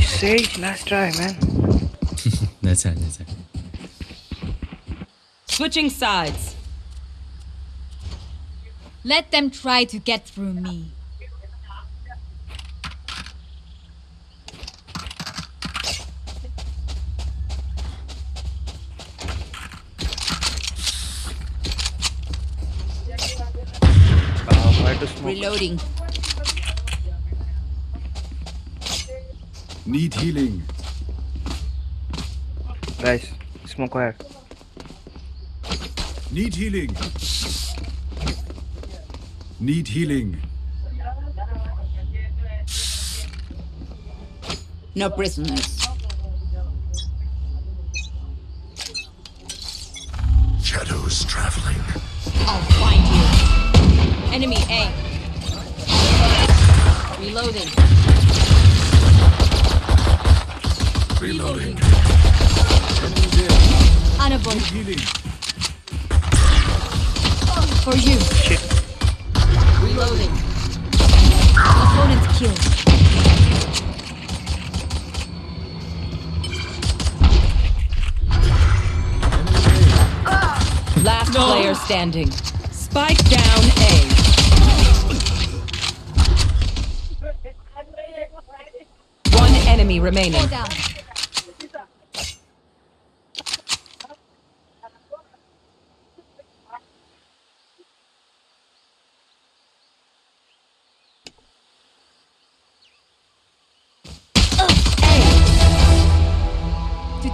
Sage, last try, man. That's it, that's it. Switching sides. Let them try to get through me. Uh, where to smoke? Reloading. Need healing. Guys, smoke where? Need healing. Need healing. No prisoners. Shadows traveling. I'll find you. Enemy A. Reloading. Reloading. Annabelle, Healing. for you. Reloading. Opponent killed. Last player standing. Spike down A. One enemy remaining.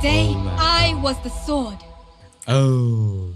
Today, Oh I was the sword. Oh.